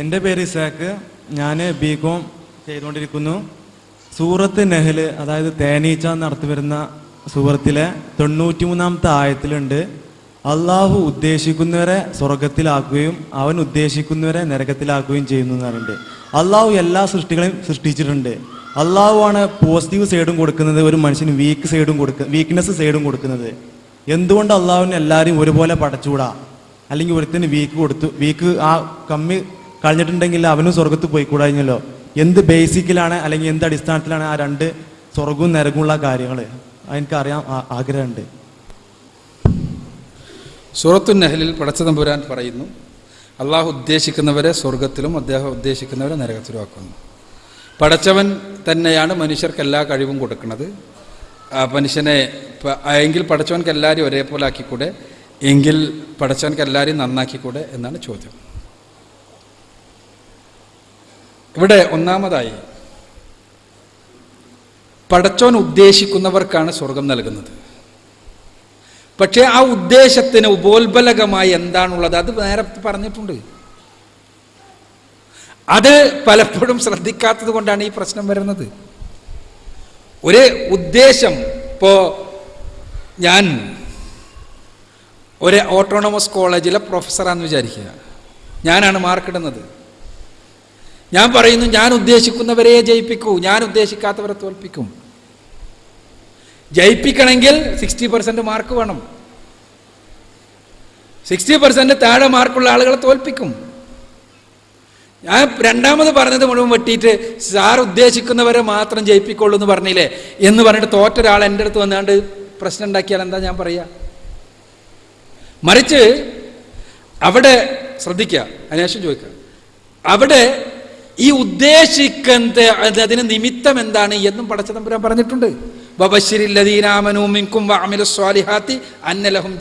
എന്റെ പേര് ഇസാക്ക്. ഞാൻ ബി കോം ചെയ്തുകൊണ്ടിരിക്കുന്നു. സൂറത്ത് നെഹൽ അതായത് തേനീച്ച നടത്തി വരുന്ന സൂറത്തിലെ തൊണ്ണൂറ്റി മൂന്നാമത്തെ ആയത്തിലുണ്ട്. അള്ളാഹു ഉദ്ദേശിക്കുന്നവരെ സ്വർഗത്തിലാക്കുകയും അവൻ ഉദ്ദേശിക്കുന്നവരെ നരകത്തിലാക്കുകയും ചെയ്യുന്നു എന്ന് പറയുന്നുണ്ട്. അള്ളാഹു എല്ലാ സൃഷ്ടികളെയും സൃഷ്ടിച്ചിട്ടുണ്ട്. അള്ളാഹു ആണ് പോസിറ്റീവ് സൈഡും കൊടുക്കുന്നത് ഒരു മനുഷ്യന് വീക്ക് സൈഡും കൊടുക്കുക വീക്ക്നെസ് സൈഡും കൊടുക്കുന്നത്. എന്തുകൊണ്ട് അള്ളാഹുവിനെ എല്ലാവരും ഒരുപോലെ പടച്ചുകൂടാ? അല്ലെങ്കിൽ ഒരുത്തിന് വീക്ക് കൊടുത്തു വീക്ക് ആ കമ്മി കളഞ്ഞിട്ടുണ്ടെങ്കിൽ അവനും സ്വർഗത്ത് പോയി കൂടാഞ്ഞല്ലോ എന്ത് ബേസിക്കിലാണ് അല്ലെങ്കിൽ എന്ത് അടിസ്ഥാനത്തിലാണ് ആ രണ്ട് സ്വർഗവും നരകമുള്ള കാര്യങ്ങൾ? എനിക്കറിയാൻ ആഗ്രഹമുണ്ട്. സൂറത്തു നെഹലിൽ പടച്ചതമ്പുരാൻ പറയുന്നു അള്ളാഹു ഉദ്ദേശിക്കുന്നവരെ സ്വർഗത്തിലും അദ്ദേഹം ഉദ്ദേശിക്കുന്നവരെ നരകത്തിലും ആക്കുന്നു. പടച്ചവൻ തന്നെയാണ് മനുഷ്യർക്ക് എല്ലാ കഴിവും കൊടുക്കുന്നത്. മനുഷ്യനെ എങ്കിൽ പടച്ചവൻക്ക് എല്ലാവരെയും ഒരേപോലെ ആക്കിക്കൂടെ? എങ്കിൽ പടച്ചവൻക്ക് എല്ലാവരെയും നന്നാക്കിക്കൂടെ? എന്നാണ് ചോദ്യം. ഇവിടെ ഒന്നാമതായി പടച്ചോൻ ഉദ്ദേശിക്കുന്നവർക്കാണ് സ്വർഗം നൽകുന്നത്. പക്ഷേ ആ ഉദ്ദേശത്തിന് ഉപോത്ബലകമായി എന്താണുള്ളത് അത് നേരത്തെ പറഞ്ഞിട്ടുണ്ട്. അത് പലപ്പോഴും ശ്രദ്ധിക്കാത്തത് കൊണ്ടാണ് ഈ പ്രശ്നം വരുന്നത്. ഒരു ഉദ്ദേശം ഇപ്പോ ഞാൻ ഒരു ഓട്ടോണമസ് കോളേജിലെ പ്രൊഫസറാന്ന് വിചാരിക്കുക. ഞാനാണ് മാർക്കിടുന്നത്. ഞാൻ പറയുന്നു ഞാൻ ഉദ്ദേശിക്കുന്നവരെ ജയിപ്പിക്കൂ. ഞാൻ ഉദ്ദേശിക്കാത്തവരെ തോൽപ്പിക്കും. ജയിപ്പിക്കണമെങ്കിൽ സിക്സ്റ്റി പെർസെന്റ് മാർക്ക് വേണം. സിക്സ്റ്റി പെർസെന്റ് താഴെ മാർക്കുള്ള ആളുകളെ തോൽപ്പിക്കും. ഞാൻ രണ്ടാമത് പറഞ്ഞത് മുഴുവൻ വെട്ടിയിട്ട് സാർ ഉദ്ദേശിക്കുന്നവരെ മാത്രം ജയിപ്പിക്കുള്ളൂ എന്ന് പറഞ്ഞില്ലേ? എന്ന് പറഞ്ഞിട്ട് തോറ്റ ഒരാൾ എന്റെ അടുത്ത് വന്നാണ്ട് പ്രശ്നം ഉണ്ടാക്കിയാൽ എന്താ ഞാൻ പറയുക മറിച്ച് അവിടെ ശ്രദ്ധിക്കുക അതിനുശേഷം ചോദിക്കുക അവിടെ ഈ ഉദ്ദേശിക്കുന്നത് അത് അതിന് നിമിത്തം എന്താണ് എന്നും പടച്ചതമ്പുരാൻ പറഞ്ഞിട്ടുണ്ട്. അന്നലഹും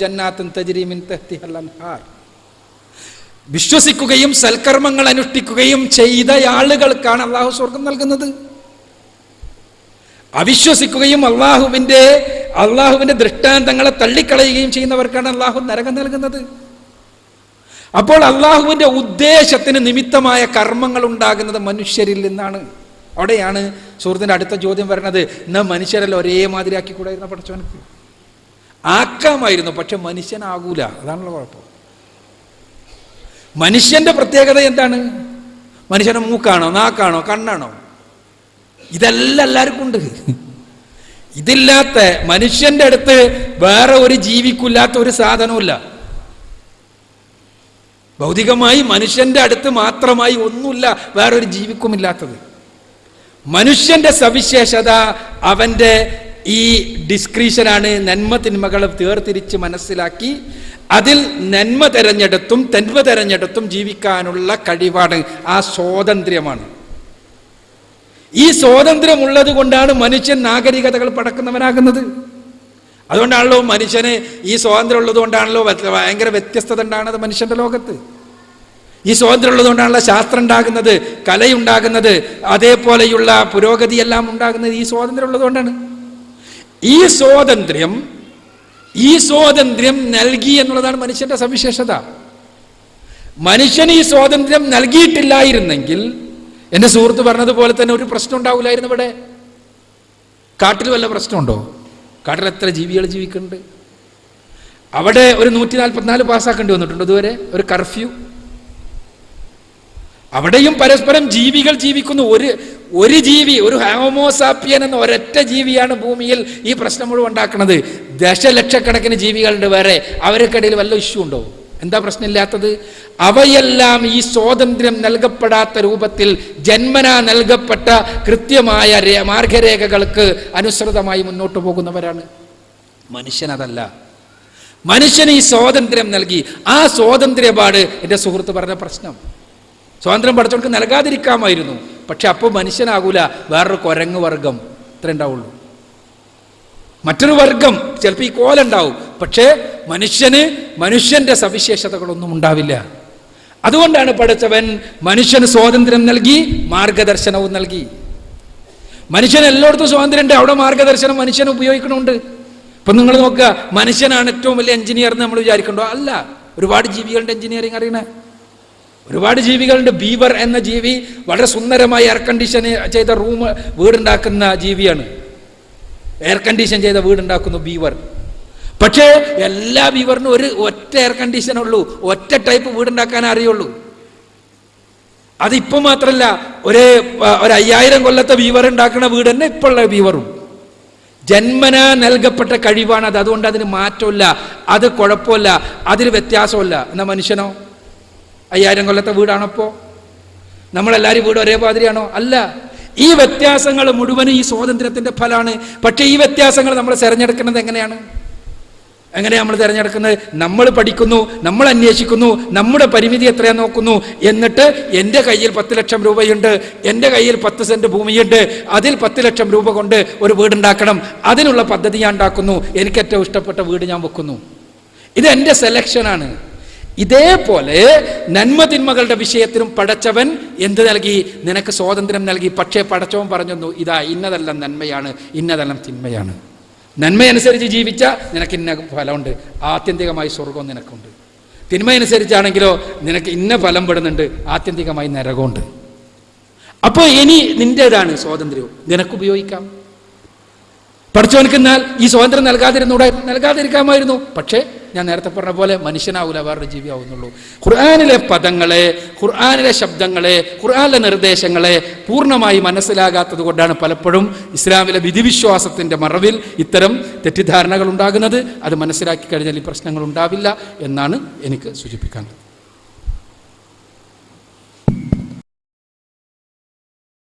വിശ്വസിക്കുകയും സൽക്കർമ്മങ്ങൾ അനുഷ്ഠിക്കുകയും ചെയ്ത ആളുകൾക്കാണ് അള്ളാഹു സ്വർഗം നൽകുന്നത്. അവിശ്വസിക്കുകയും അള്ളാഹുവിന്റെ അള്ളാഹുവിന്റെ ദൃഷ്ടാന്തങ്ങളെ തള്ളിക്കളയുകയും ചെയ്യുന്നവർക്കാണ് അള്ളാഹു നരകം നൽകുന്നത്. അപ്പോൾ അള്ളാഹുവിന്റെ ഉദ്ദേശത്തിന് നിമിത്തമായ കർമ്മങ്ങൾ ഉണ്ടാകുന്നത് മനുഷ്യരിൽ നിന്നാണ്. അവിടെയാണ് സുഹൃത്തിന്റെ അടുത്ത ചോദ്യം വരുന്നത് ന മനുഷ്യരെല്ലാം ഒരേ മാതിരി ആക്കിക്കൂടായിരുന്ന പഠിച്ചവനക്ക്? ആക്കാമായിരുന്നു പക്ഷെ മനുഷ്യനാകൂല. അതാണല്ലോ കുഴപ്പം. മനുഷ്യന്റെ പ്രത്യേകത എന്താണ്? മനുഷ്യന്റെ മൂക്കാണോ നാക്കാണോ കണ്ണാണോ? ഇതെല്ലാം എല്ലാവർക്കും ഉണ്ട്. ഇതില്ലാത്ത മനുഷ്യന്റെ അടുത്ത് വേറെ ഒരു ജീവിക്കില്ലാത്ത ഒരു സാധനവുമില്ല. ഭൗതികമായി മനുഷ്യന്റെ അടുത്ത് മാത്രമായി ഒന്നുമില്ല വേറൊരു ജീവിക്കുമില്ലാത്തത്. മനുഷ്യന്റെ സവിശേഷത അവന്റെ ഈ ഡിസ്ക്രീഷനാണ് നന്മ തിന്മകളെ തീർത്തിരിച്ച് മനസ്സിലാക്കി അതിൽ നന്മ തെരഞ്ഞെടുത്തും തെന്മ തെരഞ്ഞെടുത്തും ജീവിക്കാനുള്ള കഴിവാണ് ആ സ്വാതന്ത്ര്യമാണ്. ഈ സ്വാതന്ത്ര്യമുള്ളത് കൊണ്ടാണ് മനുഷ്യൻ നാഗരികതകൾ പടക്കുന്നവനാകുന്നത്. അതുകൊണ്ടാണല്ലോ മനുഷ്യന് ഈ സ്വാതന്ത്ര്യം ഉള്ളത് കൊണ്ടാണല്ലോ വ്യ- ഭയങ്കര വ്യത്യസ്തത ഉണ്ടാകുന്നത് മനുഷ്യന്റെ ലോകത്ത്. ഈ സ്വാതന്ത്ര്യം ഉള്ളത് കൊണ്ടാണല്ലോ ശാസ്ത്രം ഉണ്ടാകുന്നത് കലയുണ്ടാകുന്നത് അതേപോലെയുള്ള പുരോഗതി എല്ലാം ഉണ്ടാകുന്നത് ഈ സ്വാതന്ത്ര്യം ഉള്ളത് കൊണ്ടാണ്. ഈ സ്വാതന്ത്ര്യം ഈ സ്വാതന്ത്ര്യം നൽകി എന്നുള്ളതാണ് മനുഷ്യന്റെ സവിശേഷത. മനുഷ്യന് ഈ സ്വാതന്ത്ര്യം നൽകിയിട്ടില്ലായിരുന്നെങ്കിൽ എന്റെ സുഹൃത്ത് പറഞ്ഞതുപോലെ തന്നെ ഒരു പ്രശ്നം ഉണ്ടാവില്ലായിരുന്നു ഇവിടെ. കാട്ടിൽ വല്ല പ്രശ്നമുണ്ടോ? കാട്ടിൽ എത്ര ജീവികൾ ജീവിക്കുന്നുണ്ട്? അവിടെ ഒരു നൂറ്റി നാൽപ്പത്തിനാല് പാസ്സാക്കേണ്ടി വന്നിട്ടുണ്ട്. ഇതുവരെ ഒരു കർഫ്യൂ. അവിടെയും പരസ്പരം ജീവികൾ ജീവിക്കുന്നു. ഒരു ഒരു ജീവി ഒരു ഹാമോസാപ്പിയൻ എന്ന ഒരൊറ്റ ജീവിയാണ് ഭൂമിയിൽ ഈ പ്രശ്നം മുഴുവൻ ഉണ്ടാക്കുന്നത്. ദശലക്ഷക്കണക്കിന് ജീവികളുണ്ട് വേറെ. അവർക്കിടയിൽ വല്ല ഇഷ്യൂ ഉണ്ടോ? എന്താ പ്രശ്നമില്ലാത്തത്? അവയെല്ലാം ഈ സ്വാതന്ത്ര്യം നൽകപ്പെടാത്ത രൂപത്തിൽ ജന്മനാ നൽകപ്പെട്ട കൃത്യമായ മാർഗരേഖകൾക്ക് അനുസൃതമായി മുന്നോട്ട് പോകുന്നവരാണ്. മനുഷ്യനതല്ല. മനുഷ്യന് ഈ സ്വാതന്ത്ര്യം നൽകി. ആ സ്വാതന്ത്ര്യപാട് എന്റെ സുഹൃത്ത് പറഞ്ഞ പ്രശ്നം. സ്വാതന്ത്ര്യം പഠിച്ചവർക്ക് നൽകാതിരിക്കാമായിരുന്നു. പക്ഷെ അപ്പോൾ മനുഷ്യനാകൂല. വേറൊരു കുരങ്ങ് വർഗം. ഇത്ര ഉണ്ടാവുള്ളൂ. മറ്റൊരു വർഗം. ചിലപ്പോൾ ഈ കോലുണ്ടാവും പക്ഷേ മനുഷ്യന് മനുഷ്യന്റെ സവിശേഷതകളൊന്നും ഉണ്ടാവില്ല. അതുകൊണ്ടാണ് പഠിച്ചവൻ മനുഷ്യന് സ്വാതന്ത്ര്യം നൽകി മാർഗദർശനവും നൽകി. മനുഷ്യൻ എല്ലായിടത്തും സ്വാതന്ത്ര്യം ഉണ്ട് അവിടെ മാർഗദർശനം മനുഷ്യൻ ഉപയോഗിക്കണമുണ്ട്. ഇപ്പം നിങ്ങൾ നോക്കുക മനുഷ്യനാണ് ഏറ്റവും വലിയ എഞ്ചിനീയർ എന്ന് നമ്മൾ വിചാരിക്കണ്ടോ? അല്ല ഒരുപാട് ജീവികളുടെ എഞ്ചിനീയറിങ് അറിയണേ. ഒരുപാട് ജീവികളുണ്ട് ബീവർ എന്ന ജീവി വളരെ സുന്ദരമായി എയർ കണ്ടീഷൻ ചെയ്ത റൂം വീടുണ്ടാക്കുന്ന ജീവിയാണ്. എയർ കണ്ടീഷൻ ചെയ്ത വീടുണ്ടാക്കുന്നു ബീവർ. പക്ഷേ എല്ലാ വിവറിനും ഒരു ഒറ്റ എയർ കണ്ടീഷൻ ഉള്ളൂ. ഒറ്റ ടൈപ്പ് വീടുണ്ടാക്കാൻ അറിയുള്ളൂ. അതിപ്പോ മാത്രല്ല ഒരേ ഒരു അയ്യായിരം കൊല്ലത്തെ വീവർ ഉണ്ടാക്കുന്ന വീട് തന്നെ ഇപ്പോഴുള്ള വീവറും ജന്മന നൽകപ്പെട്ട കഴിവാണ് അത്. അതുകൊണ്ട് അതിന് മാറ്റമില്ല. അത് കുഴപ്പമില്ല. അതിന് വ്യത്യാസമില്ല. എന്നാ മനുഷ്യനോ? അയ്യായിരം കൊല്ലത്തെ വീടാണപ്പോ നമ്മളെല്ലാവരും വീട് ഒരേ മാതിരിയാണോ അല്ല. ഈ വ്യത്യാസങ്ങൾ മുഴുവനും ഈ സ്വാതന്ത്ര്യത്തിന്റെ ഫലമാണ്. പക്ഷേ ഈ വ്യത്യാസങ്ങൾ നമ്മൾ തിരഞ്ഞെടുക്കുന്നത് എങ്ങനെയാണ്? എങ്ങനെയാണ് നമ്മൾ തിരഞ്ഞെടുക്കുന്നത്? നമ്മൾ പഠിക്കുന്നു നമ്മൾ അന്വേഷിക്കുന്നു നമ്മുടെ പരിമിതി എത്രയാ നോക്കുന്നു എന്നിട്ട് എന്റെ കയ്യിൽ പത്ത് ലക്ഷം രൂപയുണ്ട് എന്റെ കയ്യിൽ പത്ത് സെന്റ് ഭൂമിയുണ്ട് അതിൽ പത്ത് ലക്ഷം രൂപ കൊണ്ട് ഒരു വീടുണ്ടാക്കണം അതിനുള്ള പദ്ധതി ഞാൻ ഉണ്ടാക്കുന്നു എനിക്ക് ഏറ്റവും ഇഷ്ടപ്പെട്ട വീട് ഞാൻ വെക്കുന്നു. ഇത് എന്റെ സെലക്ഷനാണ് ഇതേപോലെ നന്മതിന്മകളുടെ വിഷയത്തിലും പടച്ചവൻ എന്ത് നൽകി? നിനക്ക് സ്വാതന്ത്ര്യം നൽകി. പക്ഷേ പടച്ചവൻ പറഞ്ഞു ഇതാ ഇന്നതെല്ലാം നന്മയാണ് ഇന്നതെല്ലാം തിന്മയാണ്. നന്മയനുസരിച്ച് ജീവിച്ച നിനക്ക് ഇന്ന ഫലമുണ്ട്. ആത്യന്തികമായി സ്വർഗം നിനക്കുണ്ട്. തിന്മയനുസരിച്ചാണെങ്കിലോ നിനക്ക് ഇന്ന ഫലം പെടുന്നുണ്ട്. ആത്യന്തികമായി നരകമുണ്ട് അപ്പോൾ ഇനി നിന്റെതാണ് സ്വാതന്ത്ര്യവും നിനക്ക് ഉപയോഗിക്കാം പഠിച്ചവനക്കെന്നാൽ ഈ സ്വാതന്ത്ര്യം നൽകാതിരുന്നൂടെ? നൽകാതിരിക്കാമായിരുന്നു. പക്ഷേ ഞാൻ നേരത്തെ പറഞ്ഞ പോലെ മനുഷ്യനാവൂല വേറൊരു ജീവിയാവുന്നുള്ളൂ. ഖുർആാനിലെ പദങ്ങളെ ഖുർആാനിലെ ശബ്ദങ്ങളെ ഖുർആാനിലെ നിർദ്ദേശങ്ങളെ പൂർണമായി മനസ്സിലാകാത്തത് കൊണ്ടാണ് പലപ്പോഴും ഇസ്ലാമിലെ വിധിവിശ്വാസത്തിന്റെ മറവിൽ ഇത്തരം തെറ്റിദ്ധാരണകൾ ഉണ്ടാകുന്നത്. അത് മനസ്സിലാക്കി കഴിഞ്ഞാൽ ഈ പ്രശ്നങ്ങൾ ഉണ്ടാവില്ല എന്നാണ് എനിക്ക് സൂചിപ്പിക്കാനുള്ളത്.